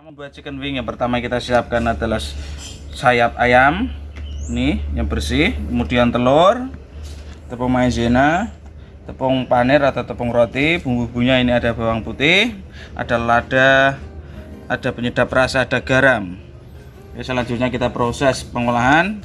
membuat chicken wing yang pertama kita siapkan adalah sayap ayam nih yang bersih kemudian telur tepung maizena tepung panir atau tepung roti bumbu-bumbunya ini ada bawang putih ada lada ada penyedap rasa ada garam. Oke, selanjutnya kita proses pengolahan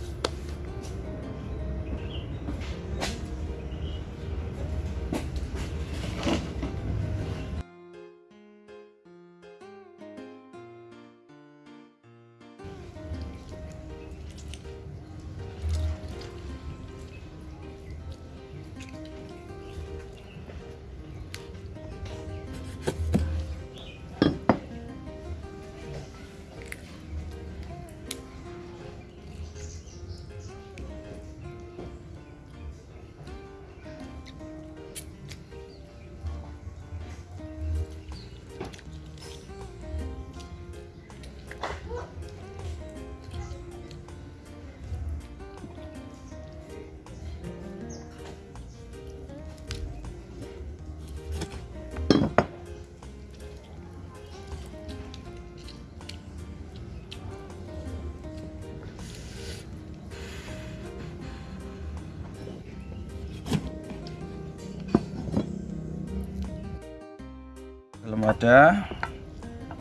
wadah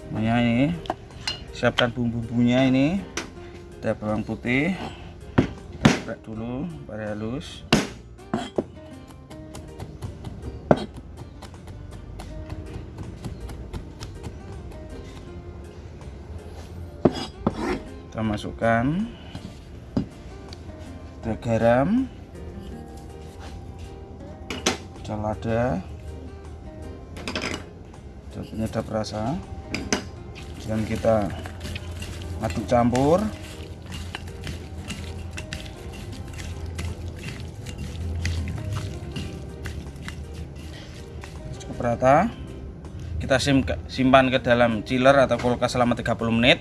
semuanya ini. Siapkan bumbu-bumbunya ini. Ada bawang putih. Kita geprek dulu pada halus. Kita masukkan. Ada garam. Ada lada penyedap rasa dan kita aduk campur. Cukup rata kita simpan ke dalam chiller atau kulkas selama 30 menit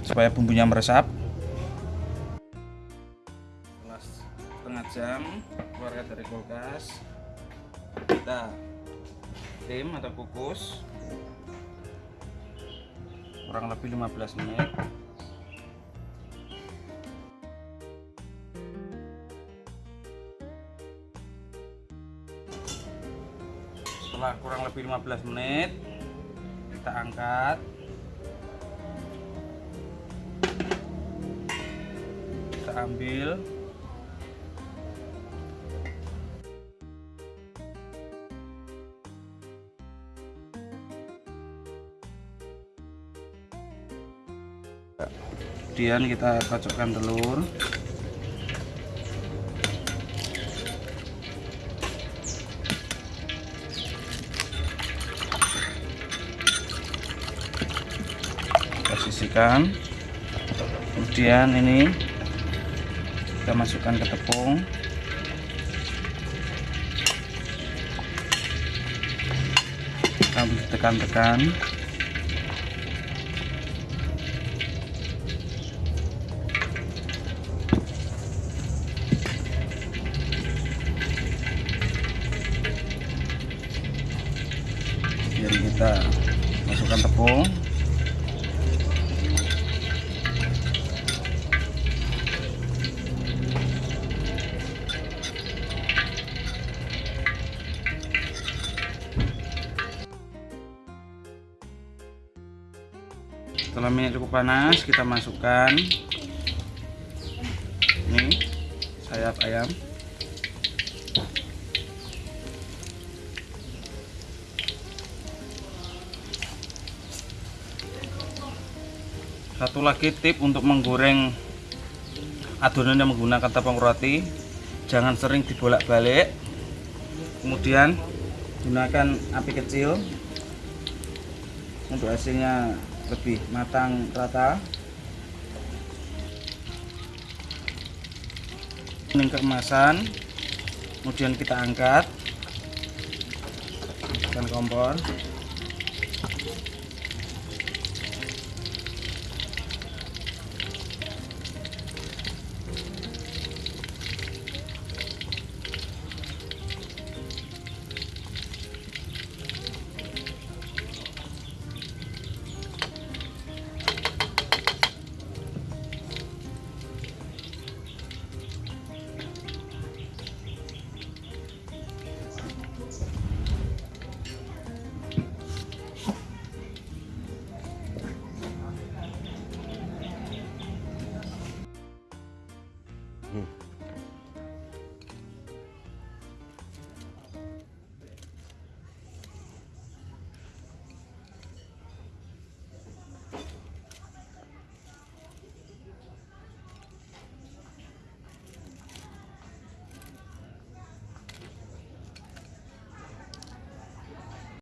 supaya bumbunya meresap. Setengah jam keluarkan dari kulkas. Kita tim atau kukus? Kurang lebih 15 menit. Setelah kurang lebih 15 menit kita angkat. Kita ambil kemudian kita kocokkan telur. Kita sisihkan. Kemudian ini kita masukkan ke tepung. Sambil tekan-tekan kita masukkan tepung. Setelah minyak cukup panas kita masukkan. Ini sayap ayam satu lagi tip untuk menggoreng adonan yang menggunakan tepung roti. Jangan sering dibolak-balik. Kemudian gunakan api kecil. Untuk hasilnya lebih matang rata. Ini kemasan. Kemudian kita angkat. Dan kompor